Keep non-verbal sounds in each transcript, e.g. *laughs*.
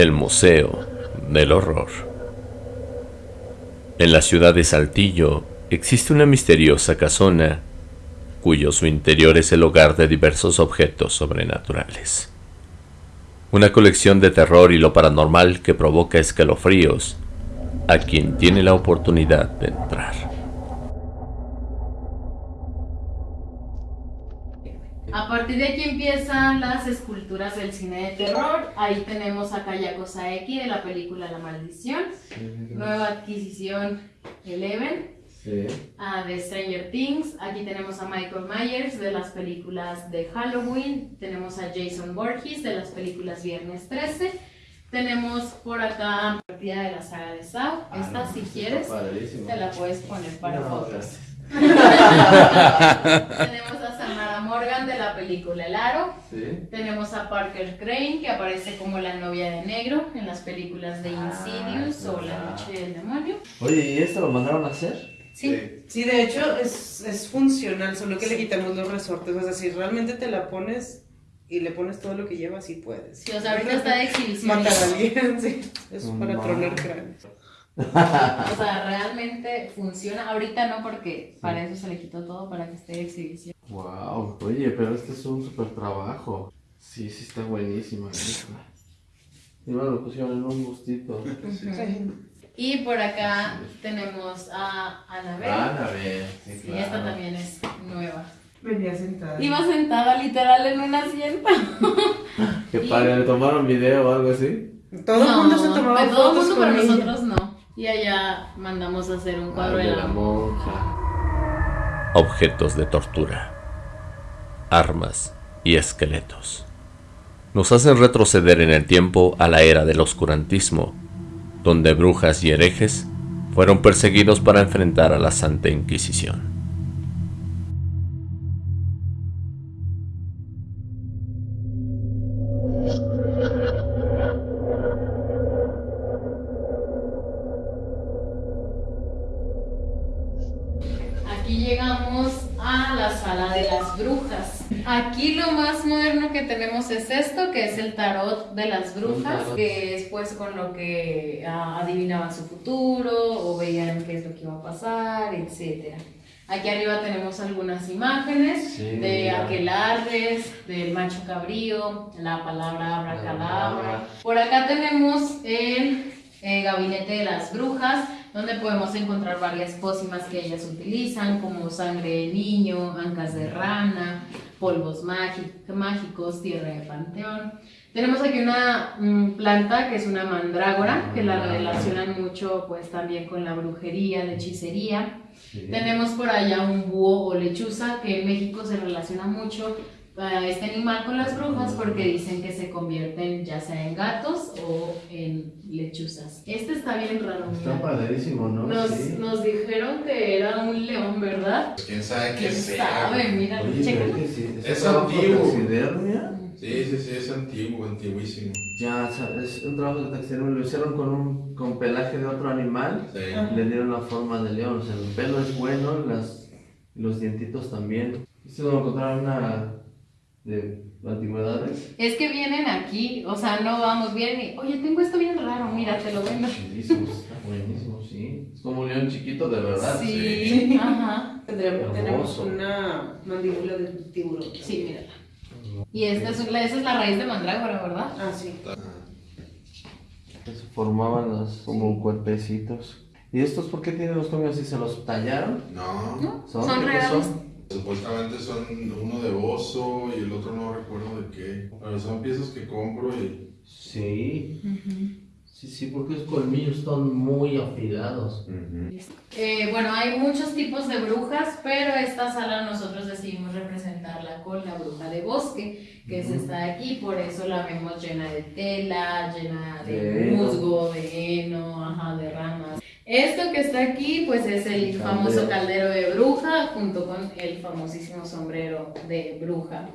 El Museo del Horror. En la ciudad de Saltillo existe una misteriosa casona cuyo su interior es el hogar de diversos objetos sobrenaturales. Una colección de terror y lo paranormal que provoca escalofríos a quien tiene la oportunidad de entrar. A partir de aquí empiezan las esculturas del cine de terror. Ahí tenemos a Kayako Saeki de la película La Maldición. Nueva adquisición Eleven. Sí. A de Stranger Things. Aquí tenemos a Michael Myers de las películas de Halloween. Tenemos a Jason Borges de las películas Viernes 13. Tenemos por acá partida de la saga de Saw. Esta, si quieres, Padrísimo. te la puedes poner para No, fotos. *laughs* *laughs* Tenemos Morgan de la película El Aro. Sí. Tenemos a Parker Crane, que aparece como la novia de negro en las películas de Ah, Insidious o La. Noche del Demonio. Oye, ¿y esto lo mandaron a hacer? Sí. Sí, de hecho es, es funcional, solo que le quitamos los resortes. O sea, si realmente te la pones y le pones todo lo que lleva, sí puedes. Sí, o sea, ahorita está de exhibición. Matar a alguien, *laughs* sí. Es para tronar cráneos. O sea, realmente funciona. Ahorita no, porque para eso se le quitó todo para que esté de exhibición. Wow, oye, pero este es un super trabajo. Sí, sí está buenísima esta. *laughs* Y bueno, lo pusieron en un gustito. *laughs* Sí. Y por acá tenemos a Annabelle. Annabelle, sí, Sí, claro. esta también es nueva. Venía sentada. Iba sentada literal en un asiento. *laughs* Qué padre, ¿le tomaron video o algo así? Todo el mundo se tomaba de todo el fotos mundo, pero ella. nosotros no. Y allá mandamos a hacer un cuadro Ah, de la monja. objetos de tortura, armas y esqueletos. Nos hacen retroceder en el tiempo a la era del oscurantismo, donde brujas y herejes fueron perseguidos para enfrentar a la Santa Inquisición. Tarot de las brujas, que es pues con lo que ah, adivinaban su futuro o veían qué es lo que iba a pasar, etc. Aquí arriba tenemos algunas imágenes Sí, de aquelarres, del macho cabrío, la palabra abracadabra. Por acá tenemos el eh, gabinete de las brujas, donde podemos encontrar varias pócimas que ellas utilizan, como sangre de niño, ancas de rana, polvos mági- mágicos, tierra de panteón. Tenemos aquí una mm, planta que es una mandrágora, que la relacionan mucho pues también con la brujería, la hechicería. Sí. Tenemos por allá un búho o lechuza, que en México se relaciona mucho a este animal con las brujas porque dicen que se convierten ya sea en gatos o en lechuzas. Este está bien raro. Está mira. padrísimo, ¿no? Nos, sí. nos dijeron que era un león, ¿verdad? ¿Quién sabe qué ¿Quién sea? sabe? Mira, Oye, es que sí. Es antiguo. Sí, sí, sí, es antiguo, antiguísimo. Ya, o sea, es un trabajo de taxidermia. Lo hicieron con, un, con pelaje de otro animal. Sí. Le dieron la forma de león. O sea, el pelo es bueno, las, los dientitos también. ¿Esto lo encontraron una de antigüedades? Es que vienen aquí, o sea, no vamos bien y, oye, tengo esto bien raro, mira, te lo vendo. Chidísimo, está buenísimo, sí. Es como un león chiquito, de verdad. Sí, ajá. Tendremos, tenemos una mandíbula de tiburón. Sí, mírala. Y esta es, la- esa es la raíz de mandrágora, ¿verdad? Ah, sí. Se formaban los, como cuerpecitos. ¿Y estos por qué tienen los colmillos así? ¿Se los tallaron? No, ¿No? ¿Son? Son supuestamente son uno de oso y el otro no recuerdo de qué. Pero son piezas que compro y. Sí. Sí, sí, porque los colmillos están muy afilados. Eh, bueno, hay muchos tipos de brujas, pero esta sala nosotros decidimos representarla con la bruja de bosque, que es esta de aquí, por eso la vemos llena de tela, llena de De heno. musgo, de heno, ajá, de ramas. Esto que está aquí, pues es el Caldero. famoso caldero de bruja, junto con el famosísimo sombrero de bruja.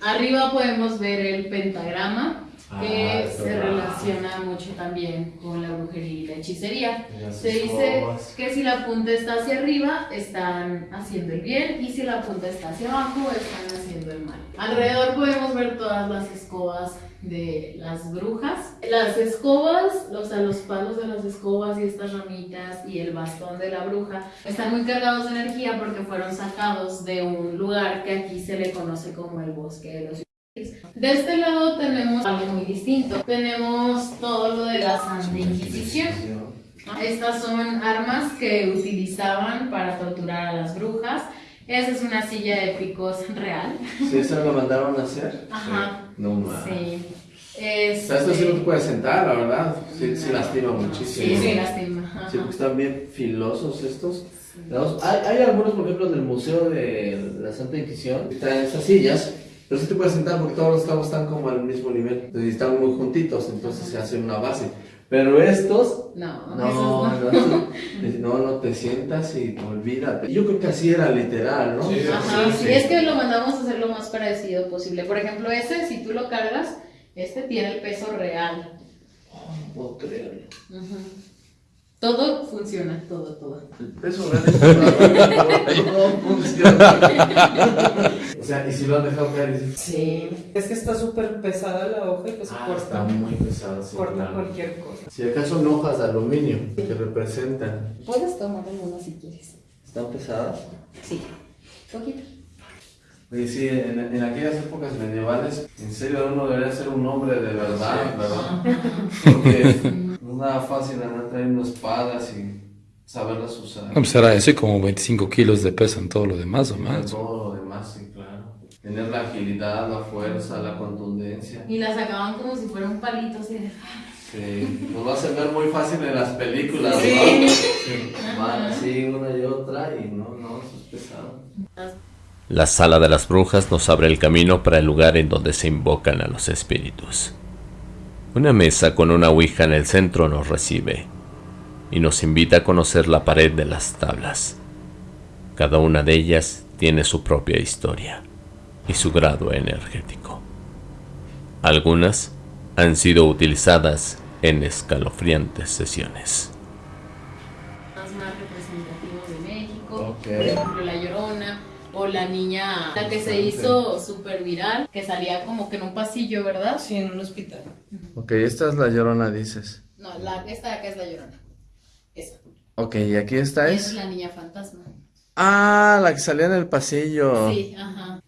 Arriba podemos ver el pentagrama, que Ah, se relaciona mucho también con la brujería y la hechicería. Se dice que si la punta está hacia arriba, están haciendo el bien, y si la punta está hacia abajo, están haciendo el mal. Alrededor podemos ver todas las escobas de las brujas. Las escobas, o sea, los palos de las escobas y estas ramitas y el bastón de la bruja están muy cargados de energía porque fueron sacados de un lugar que aquí se le conoce como el bosque de los de este lado tenemos algo muy distinto. Tenemos todo lo de la Santa Inquisición. Estas son armas que utilizaban para torturar a las brujas. Esa es una silla de picos real. Sí, eso lo mandaron a hacer. Ajá. No más. Sí. O sea, esto sí no te puedes sentar, la verdad. Sí, sí lastima muchísimo. Sí, sí, lastima. Ajá. Sí, porque están bien filosos estos. Hay, hay algunos, por ejemplo, del Museo de la Santa Inquisición, que traen estas sillas, pero sí te puedes sentar porque todos los cabos están como al mismo nivel. Entonces están muy juntitos, entonces se hace una base. Pero estos, No, no, esos no, no, no, te sientas y olvídate. Yo creo que así era literal, ¿no? Sí, Ajá, Sí, sí, es que lo mandamos a hacer lo más parecido posible. Por ejemplo, ese, si tú lo cargas, este tiene el peso real. No puedo creerlo. Todo funciona, todo, todo. El peso real es *laughs* no funciona. *laughs* Sea, y si lo han dejado caer, Sí. Es que está súper pesada la hoja y pues ah, corta, está muy pesado. sí, corta claro. cualquier cosa. Si acaso son hojas de aluminio que representan. Puedes tomar alguno si quieres. ¿Están pesadas? Sí. Poquito. Oye, sí, en, en aquellas épocas medievales, en serio uno debería ser un hombre de verdad, ¿verdad? Porque no es nada fácil andar trayendo espadas y saberlas usar. No, pues era eso y como 25 kilos de peso en todo lo demás o más. Todo lo demás, sí, claro. Tener la agilidad, la fuerza, la contundencia. Y la sacaban como si fuera un palito así de... Sí, nos va a hacer ver muy fácil en las películas, ¿no? Sí. *laughs* Sí, van así una y otra y no, no, eso es pesado. La sala de las brujas nos abre el camino para el lugar en donde se invocan a los espíritus. Una mesa con una ouija en el centro nos recibe y nos invita a conocer la pared de las tablas. Cada una de ellas tiene su propia historia y su grado energético. Algunas han sido utilizadas en escalofriantes sesiones. Más más representativos de México. Por ejemplo, La Llorona. O la niña, la que se hizo súper viral, que salía como que en un pasillo, ¿verdad? Sí, en un hospital. Ok, esta es la llorona, dices. No, la, esta de acá es La Llorona. Esa. Ok, ¿y aquí esta es es? la niña fantasma. Ah, la que salía en el pasillo. Sí, ajá.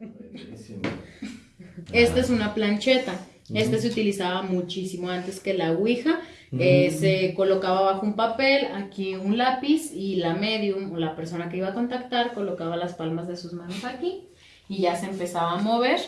Buenísimo. Esta es una plancheta. Esta se utilizaba muchísimo antes que la Ouija. Eh, se colocaba bajo un papel, aquí un lápiz y la medium o la persona que iba a contactar colocaba las palmas de sus manos aquí y ya se empezaba a mover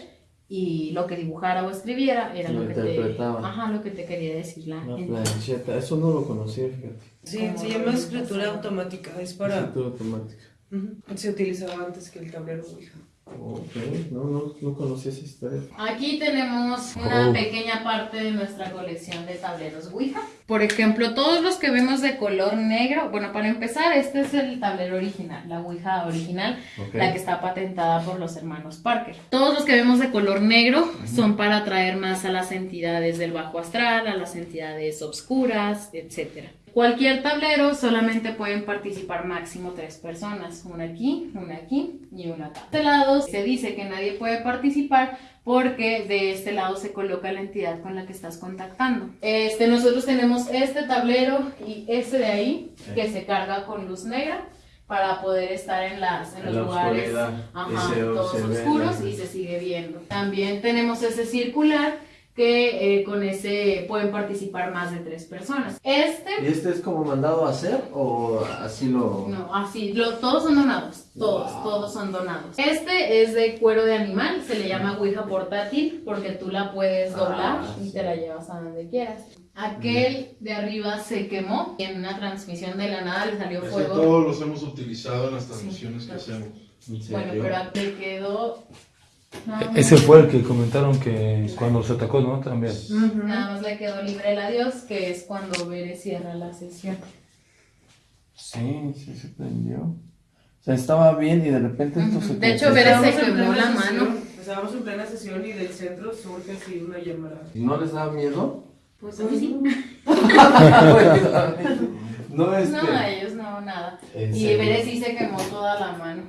y lo que dibujara o escribiera era Lo lo, que te, interpretaba. ajá, lo que te quería decir la gente. plancheta, eso no lo conocía, fíjate. Sí, se llama escritura automática, es para... Escritura automática. Ujú. Se utilizaba antes que el tablero Ouija. Ok, no, no, no conocía esa historia. Aquí tenemos una Oh. pequeña parte de nuestra colección de tableros Ouija. Por ejemplo, todos los que vemos de color negro, bueno, para empezar, este es el tablero original, la Ouija original, la que está patentada por los hermanos Parker. Todos los que vemos de color negro son para atraer más a las entidades del bajo astral, a las entidades obscuras, etc. Cualquier tablero solamente pueden participar máximo tres personas, una aquí, una aquí y una acá. De este lado se dice que nadie puede participar porque de este lado se coloca la entidad con la que estás contactando. Este, nosotros tenemos este tablero y este de ahí que se carga con luz negra para poder estar en, las, en En los lugares ajá, todos ve oscuros y se sigue viendo. También tenemos ese circular que eh, con ese pueden participar más de tres personas. Este ¿Y este es como mandado a hacer o así lo...? no, así, lo- todos son donados, todos, Wow. todos son donados. Este es de cuero de animal, se le llama Ouija portátil porque tú la puedes Ah, doblar y sí. te la llevas a donde quieras. Aquel de arriba se quemó y en una transmisión de la nada le salió Ese fuego. todos los hemos utilizado en las transmisiones que hacemos. ¿En Bueno, pero aquel quedó... nada más- Ese fue el que comentaron que cuando se atacó, ¿no? También. Nada más le quedó libre el adiós, que es cuando Bere cierra la sesión. Sí, sí se prendió. O sea, estaba bien y de repente esto se De hecho, Estábamos se plena la mano. Estábamos en plena sesión y del centro surge así una llamada. ¿No les da miedo? Pues a mí sí. *laughs* no, este... No, ellos no, nada. ¿En Y? Bere sí se quemó toda la mano.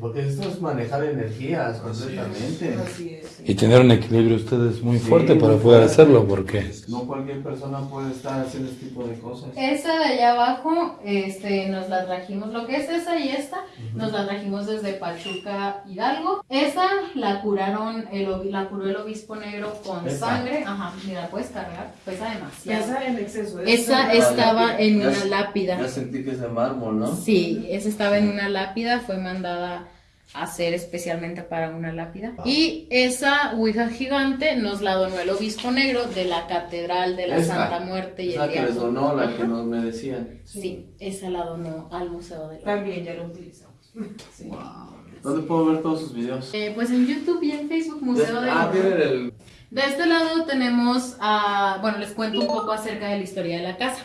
Porque esto es manejar energías completamente. Así es. Y tener un equilibrio ustedes muy Sí, fuerte para poder hacerlo, porque No cualquier persona puede estar haciendo este tipo de cosas. Esa de allá abajo, este, nos la trajimos, lo que es esa y esta, nos la trajimos desde Pachuca, Hidalgo. Esa la curaron, el, la curó el obispo negro con Esa. sangre. Ajá, mira, puedes cargar, pesa demasiado. Esa en exceso. Esa es estaba en Ya una lápida. Ya sentí que es de mármol, ¿no? Sí, esa estaba en una lápida, fue mandada hacer especialmente para una lápida. Y esa Ouija gigante nos la donó el obispo negro de la Catedral de la Esa, Santa Muerte y el que les donó, la que nos me decían. Sí, esa la donó al Museo de la También ya lo utilizamos. *laughs* Sí. ¿Dónde puedo ver todos sus videos? Eh, pues en YouTube y en Facebook, Museo de ah, tienen el... De este lado tenemos, a, bueno, les cuento un poco acerca de la historia de la casa.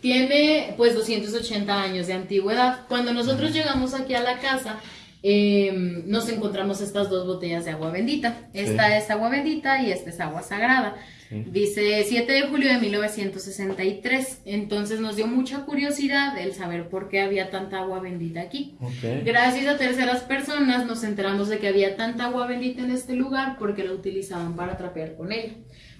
Tiene pues 280 años de antigüedad. Cuando nosotros llegamos aquí a la casa, eh, nos encontramos estas dos botellas de agua bendita. Esta es agua bendita y esta es agua sagrada. Dice 7 de julio de 1963. Entonces nos dio mucha curiosidad el saber por qué había tanta agua bendita aquí. Gracias a terceras personas nos enteramos de que había tanta agua bendita en este lugar porque la utilizaban para trapear con ella.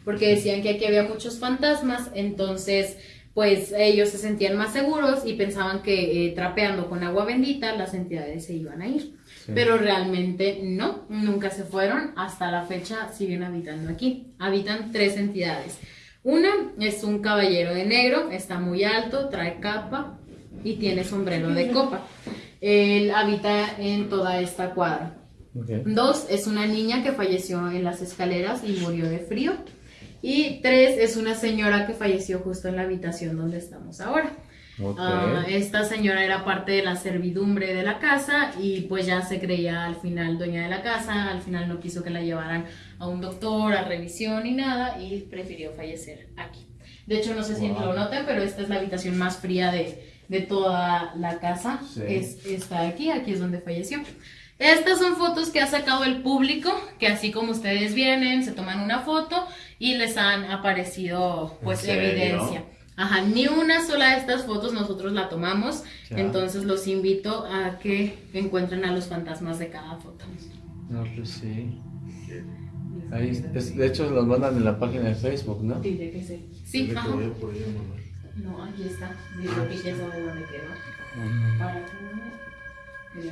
Porque decían que aquí había muchos fantasmas, entonces pues ellos se sentían más seguros y pensaban que eh, trapeando con agua bendita las entidades se iban a ir. Pero realmente no, nunca se fueron, hasta la fecha siguen habitando aquí. Habitan tres entidades. Una es un caballero de negro, está muy alto, trae capa y tiene sombrero de copa. Él habita en toda esta cuadra. Dos es una niña que falleció en las escaleras y murió de frío. Y tres es una señora que falleció justo en la habitación donde estamos ahora. Ok. Ah, esta señora era parte de la servidumbre de la casa y pues ya se creía al final dueña de la casa, al final no quiso que la llevaran a un doctor, a revisión ni nada y prefirió fallecer aquí. De hecho, no sé si lo noten, pero esta es la habitación más fría de, de toda la casa. Sí. Es, está aquí, aquí es donde falleció. Estas son fotos que ha sacado el público, que así como ustedes vienen, se toman una foto y les han aparecido pues evidencia. Ajá, ni una sola de estas fotos nosotros la tomamos, Ya. entonces los invito a que encuentren a los fantasmas de cada foto. No, pues sí. Ahí, es- de hecho, los mandan en la página de Facebook, ¿no? Dile que sí. Sí, ajá. No, aquí está. Dile que ya sabe dónde quedó. Para que no-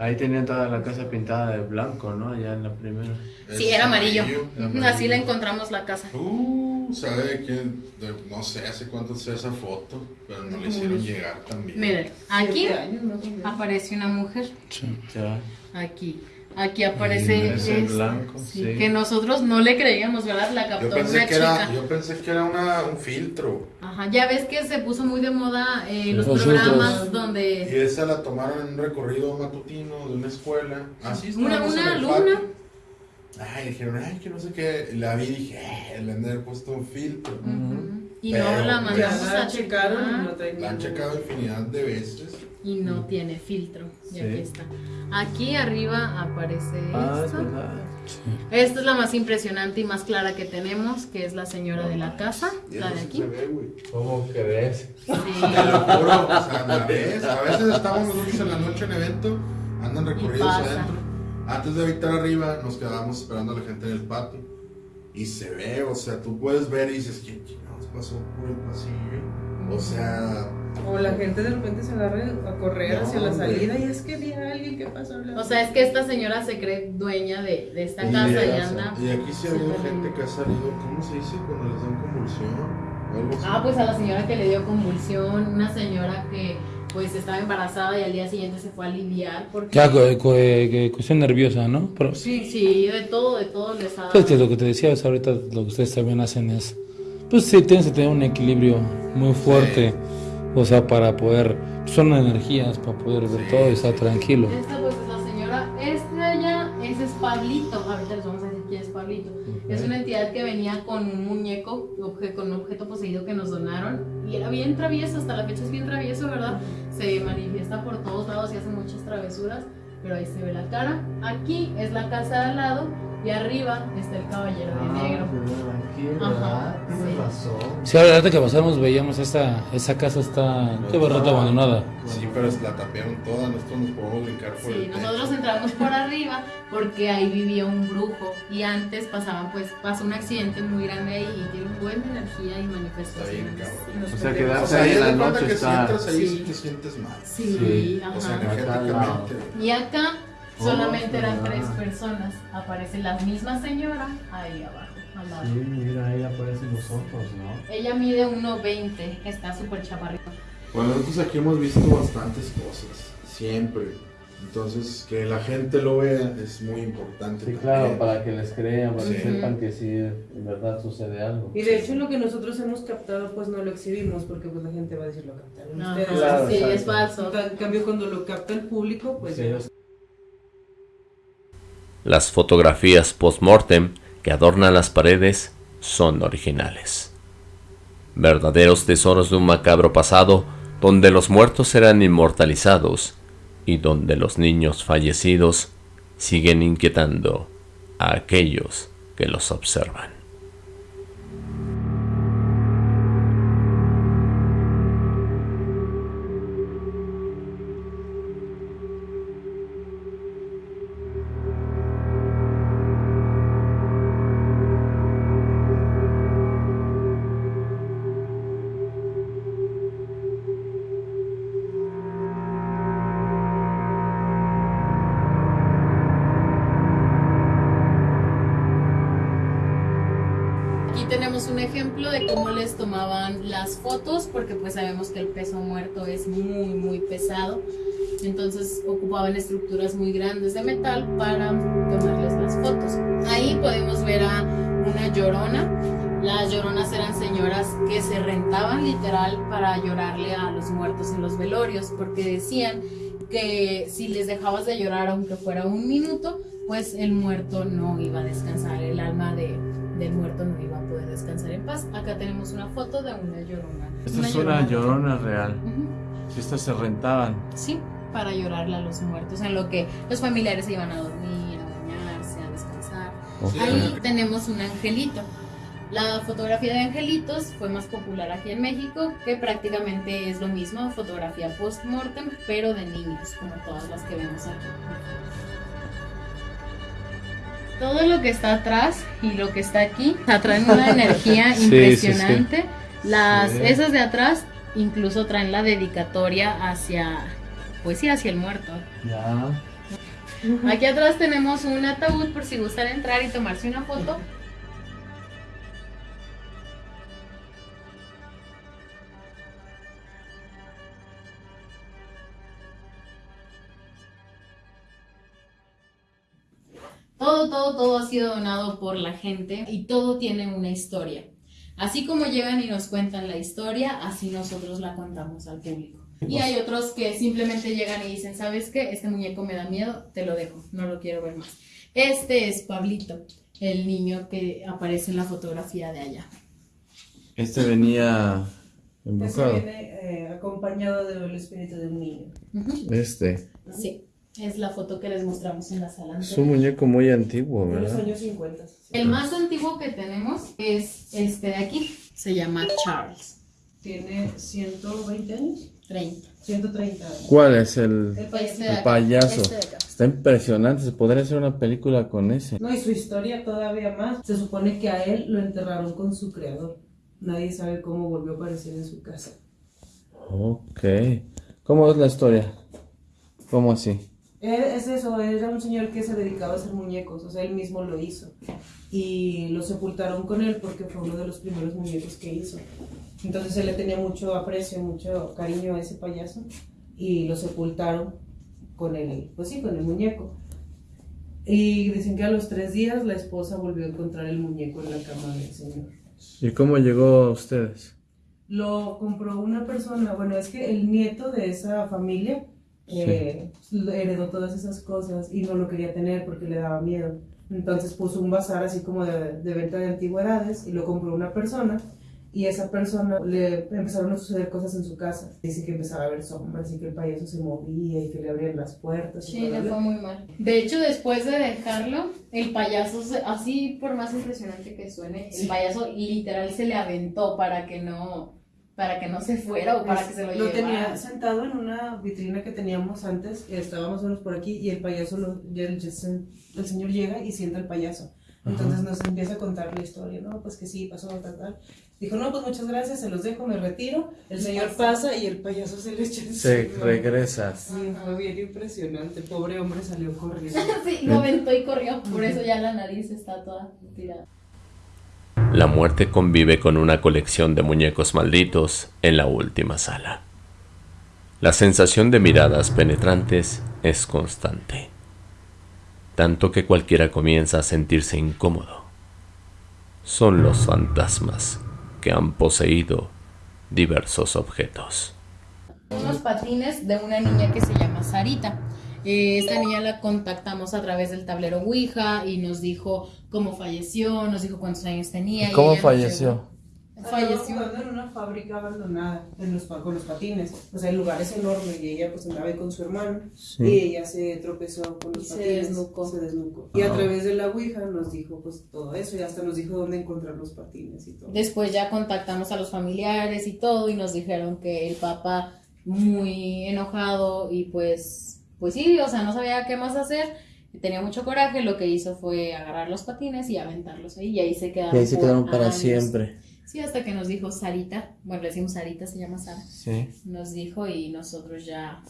Ahí tenían toda la casa pintada de blanco, ¿no? Allá en la primera. Sí, era amarillo. amarillo. Así la encontramos la casa. Uh, sabe quién, de- no sé hace cuánto sea esa foto, pero no le hicieron llegar también. Miren, aquí aparece una mujer. Ya. Aquí. Aquí aparece Ese esta, blanco, sí, sí. que nosotros no le creíamos, ¿verdad? La Yo captó pensé una que chica. era, yo pensé que era una, un filtro. Ajá, ya ves que se puso muy de moda eh, los Los programas filtros. Y donde esa la tomaron en un recorrido matutino de una escuela. Así una, una alumna patio. Ay, dijeron, ay, que no sé qué. La vi y dije, eh, le han de haber puesto un filtro. Ujú. y Pero, no la pues, mandamos la a y checar La han checado infinidad de veces. Y no tiene filtro. Y Sí. aquí está. Aquí arriba aparece Ah, es esto. verdad. Esta es la más impresionante y más clara que tenemos, que es la señora de la casa, la de sí aquí. se ve, güey. ¿Cómo crees? Sí. Te lo juro, o sea, la ves. A veces estamos nosotros en la noche en evento, andan recorridos adentro. Antes de habitar arriba, nos quedamos esperando a la gente en el patio. Y se ve, o sea, tú puedes ver y dices, ¿quién chingados pasó por el pasillo? O sea, O la gente de repente se agarra a correr No, hacia la hombre. salida y es que vi a alguien que pasó. O sea, es que esta señora se cree dueña de, de esta y, casa y anda. y aquí sí ha habido gente que ha salido, ¿cómo se dice? Cuando les dan convulsión. Ah, pues a la señora que le dio convulsión, una señora que pues estaba embarazada y al día siguiente se fue a aliviar porque... Ya, que cuestión nerviosa, ¿no? Pero, Sí, sí, de todo, de todo les ha dado. pues que lo que te decía es ahorita, lo que ustedes también hacen es, pues sí, tienes que tener un equilibrio muy fuerte, o sea, para poder, son energías para poder ver todo y estar tranquilo. Esta pues es la señora, esta allá Ese es Pablito. Ahorita les vamos a decir quién es Pablito. Es una entidad que venía con un muñeco, obje- con un objeto poseído que nos donaron. Y era bien travieso, hasta la fecha es bien travieso, ¿verdad? Se manifiesta por todos lados y hace muchas travesuras. Pero ahí se ve la cara. Aquí es la casa de al lado. Y arriba está el caballero de negro. Ajá, Tienes sí. razón. Sí, ahorita que pasamos veíamos esta, esa casa está, qué barrota abandonada. Sí, pero es- la tapearon toda, nosotros nos podemos brincar por Sí, el nosotros techo. entramos por arriba porque ahí vivía un brujo y antes pasaban pues pasó un accidente muy grande ahí y tiene un buen de energía y manifestaciones. cabrón. Y nos O sea, quedarse O sea, ahí en la noche que si está- entras ahí Sí. sí te sientes mal. Sí, Sí, ajá. O sea, energéticamente. y acá solamente eran ¿verdad? tres personas. Aparece la misma señora ahí abajo, al lado. Sí, mira, ahí aparecen los ojos, ¿no? Ella mide 1.20, está súper chaparrita. Bueno, nosotros aquí hemos visto bastantes cosas, siempre. Entonces, que la gente lo vea es muy importante. Sí, también. claro, para que les crean, para que sepan que sí, en verdad sucede algo. Y de hecho lo que nosotros hemos captado pues no lo exhibimos porque pues la gente va a decir lo captaron Ajá, ustedes. Claro, sí, exacto. es falso. En cambio cuando lo capta el público pues Sí, ya. ellos- Las fotografías post-mortem que adornan las paredes son originales. Verdaderos tesoros de un macabro pasado donde los muertos serán inmortalizados y donde los niños fallecidos siguen inquietando a aquellos que los observan. Ejemplo de cómo les tomaban las fotos, porque pues sabemos que el peso muerto es muy, muy pesado. Entonces ocupaban estructuras muy grandes de metal para tomarles las fotos. Ahí podemos ver a una llorona. Las lloronas eran señoras que se rentaban literal para llorarle a los muertos en los velorios, porque decían que si les dejabas de llorar aunque fuera un minuto, pues el muerto no iba a descansar, el alma de, del muerto no poder descansar en paz. Acá tenemos una foto de una llorona. Esta es una llorona real. Ujú. Estas se rentaban. Sí, para llorarle a los muertos, en lo que los familiares se iban a dormir, a bañarse, a descansar. Ahí tenemos un angelito. La fotografía de angelitos fue más popular aquí en México, que prácticamente es lo mismo, fotografía post-mortem, pero de niños, como todas las que vemos aquí. Todo lo que está atrás y lo que está aquí atraen una *laughs* energía Sí, sí, sí. impresionante. Las, Sí. Esas de atrás incluso traen la dedicatoria hacia, pues sí, hacia el muerto. Ya. Aquí atrás tenemos un ataúd por si gustan entrar y tomarse una foto. Todo, todo, todo ha sido donado por la gente y todo tiene una historia. Así como llegan y nos cuentan la historia, así nosotros la contamos al público. Y hay otros que simplemente llegan y dicen, ¿sabes qué? Este muñeco me da miedo, te lo dejo, no lo quiero ver más. Este es Pablito, el niño que aparece en la fotografía de allá. Este venía embocado. viene eh, acompañado del espíritu de un niño. Este. Sí, es la foto que les mostramos en la sala. Es un muñeco muy antiguo, De los ¿verdad? años 50. El más antiguo que tenemos es este de aquí, se llama Charles, Tiene 120 años. 30. 130 años. ¿Cuál es el, El payaso. Este el payaso? este de acá. Está impresionante. Se podría hacer una película con ese. No, y su historia todavía más. Se supone que a él lo enterraron con su creador. Nadie sabe cómo volvió a aparecer en su casa. Ok. ¿Cómo es la historia? ¿Cómo así? Él- Es eso, era un señor que se dedicaba a hacer muñecos, o sea, él mismo lo hizo. Y lo sepultaron con él porque fue uno de los primeros muñecos que hizo. Entonces él le tenía mucho aprecio, mucho cariño a ese payaso y lo sepultaron con el, pues sí, con el muñeco. Y dicen que a los tres días la esposa volvió a encontrar el muñeco en la cama del señor. ¿Y cómo llegó a ustedes? Lo compró una persona, bueno, es que el nieto de esa familia eh, heredó todas esas cosas y no lo quería tener porque le daba miedo. Entonces puso un bazar así como de, de venta de antigüedades y lo compró una persona y esa persona le empezaron a suceder cosas en su casa. Dice que empezaba a ver sombras y que el payaso se movía y que le abrían las puertas. Sí, le fue muy mal. De hecho, después de dejarlo, el payaso, se- así por más impresionante que suene, el payaso literal se le aventó para que no, para que no se fuera o para que se lo, lo tenía llevara. sentado en una vitrina que teníamos antes, o menos por aquí, y el payaso, lo, el, el señor llega y sienta al payaso. Entonces nos empieza a contar la historia, ¿no? Pues que sí, pasó tal, tal. Dijo, no, pues muchas gracias, se los dejo, me retiro. El señor pasa y el payaso se le echa Se encima. regresa. Sí, fue bien impresionante. Pobre hombre salió corriendo. *laughs* Sí, lo aventó y corrió, por eso ya la nariz está toda tirada. La muerte convive con una colección de muñecos malditos en la última sala. La sensación de miradas penetrantes es constante, tanto que cualquiera comienza a sentirse incómodo. Son los fantasmas que han poseído diversos objetos. Unos patines de una niña que se llama Sarita. Eh, esta niña la contactamos a través del tablero Ouija y nos dijo cómo falleció, nos dijo cuántos años tenía. ¿Y cómo nos falleció? Falleció. Jugando en una fábrica abandonada en los, pa- con los patines. O sea, el lugar es enorme y ella pues andaba ahí con su hermano Sí. y ella se tropezó con los Y se patines. desnucó. Se desnucó. Y a Ah. través de la Ouija nos dijo pues todo eso y hasta nos dijo dónde encontrar los patines y todo. Después ya contactamos a los familiares y todo y nos dijeron que el papá muy enojado y pues, pues sí, o sea, no sabía qué más hacer. Tenía mucho coraje, lo que hizo fue agarrar los patines y aventarlos ahí y ahí se quedaron. Y ahí se quedaron para años. siempre. Sí, hasta que nos dijo Sarita, bueno, le decimos Sarita, se llama Sara. Sí. nos dijo y nosotros ya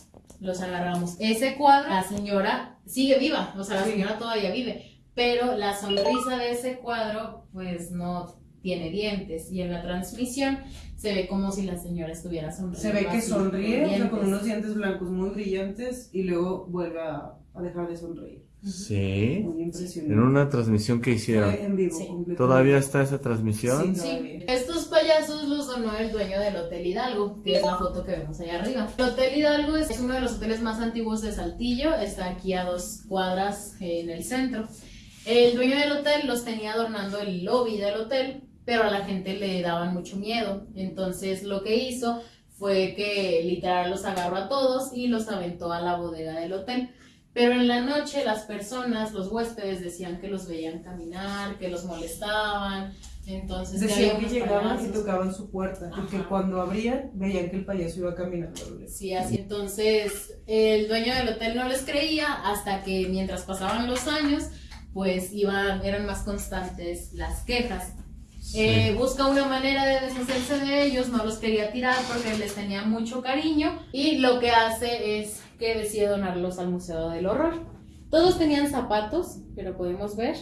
los agarramos. Ese cuadro, la señora sigue viva, o sea, la Sí. señora todavía vive, pero la sonrisa de ese cuadro pues no tiene dientes y en la transmisión se ve como si la señora estuviera sonriendo. Se ve que así, sonríe, o sea, con unos dientes blancos muy brillantes y luego vuelve a, a dejar de sonreír. Sí. Muy impresionante. En una transmisión que hicieron. en vivo. Sí. ¿Todavía está esa transmisión? Sí. Sí, estos payasos los donó el dueño del Hotel Hidalgo, que es la foto que vemos allá arriba. El Hotel Hidalgo es uno de los hoteles más antiguos de Saltillo, está aquí a dos cuadras en el centro. El dueño del hotel los tenía adornando el lobby del hotel, pero a la gente le daban mucho miedo. Entonces lo que hizo fue que literal los agarró a todos y los aventó a la bodega del hotel. Pero en la noche las personas, los huéspedes decían que los veían caminar, que los molestaban. Entonces Decían que llegaban y tocaban su puerta y que Ajá. cuando abrían veían que el payaso iba caminando. Sí, así. Entonces, el dueño del hotel no les creía hasta que mientras pasaban los años, pues iban, eran más constantes las quejas. Eh, busca una manera de deshacerse de ellos, no los quería tirar porque les tenía mucho cariño y lo que hace es que decide donarlos al Museo del Horror. Todos tenían zapatos, pero podemos ver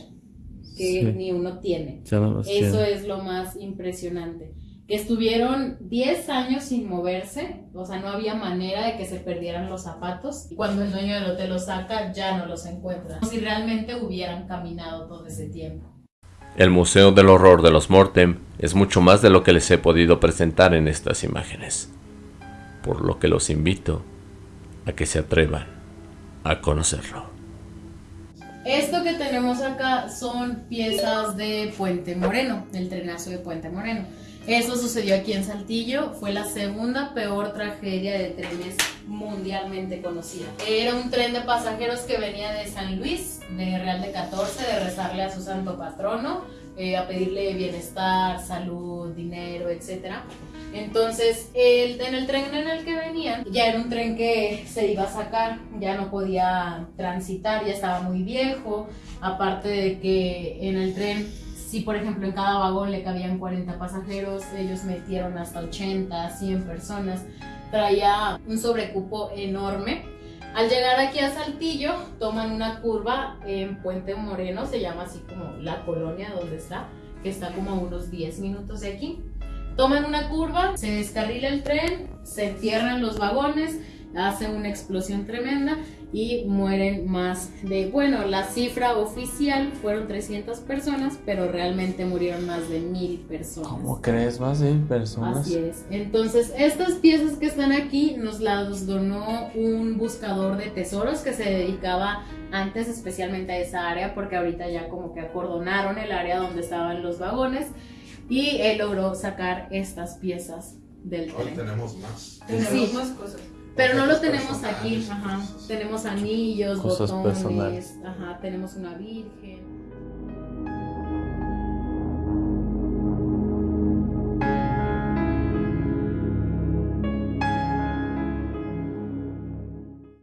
que Sí. ni uno tiene. No Eso tiene. es lo más impresionante. Que estuvieron 10 años sin moverse, o sea, no había manera de que se perdieran los zapatos. Y cuando el dueño del hotel los saca, ya no los encuentra. Como si realmente hubieran caminado todo ese tiempo. El Museo del Horror de los Mortem es mucho más de lo que les he podido presentar en estas imágenes, por lo que los invito a que se atrevan a conocerlo. Esto que tenemos acá son piezas de Puente Moreno, el trenazo de Puente Moreno. Eso sucedió aquí en Saltillo, fue la segunda peor tragedia de trenes mundialmente conocida. Era un tren de pasajeros que venía de San Luis, de Real de 14, de rezarle a su santo patrono, eh, a pedirle bienestar, salud, dinero, etc. Entonces, el, en el tren en el que venían, ya era un tren que se iba a sacar, ya no podía transitar, ya estaba muy viejo, aparte de que en el tren, si por ejemplo en cada vagón le cabían 40 pasajeros, ellos metieron hasta 80, 100 personas, traía un sobrecupo enorme. Al llegar aquí a Saltillo, toman una curva en Puente Moreno, se llama así como la colonia donde está, que está como a unos 10 minutos de aquí. Toman una curva, se descarrila el tren, se entierran los vagones hace una explosión tremenda y mueren más de, bueno, la cifra oficial fueron 300 personas, pero realmente murieron más de mil personas. ¿Cómo crees? Más de personas. Así es. Entonces, estas piezas que están aquí nos las donó un buscador de tesoros que se dedicaba antes especialmente a esa área, porque ahorita ya como que acordonaron el área donde estaban los vagones y él logró sacar estas piezas del Hoy tren. tenemos más. Tenemos Sí. más cosas. Pero no lo tenemos aquí, ajá. Tenemos anillos, Cosas botones, personales. ajá, tenemos una virgen.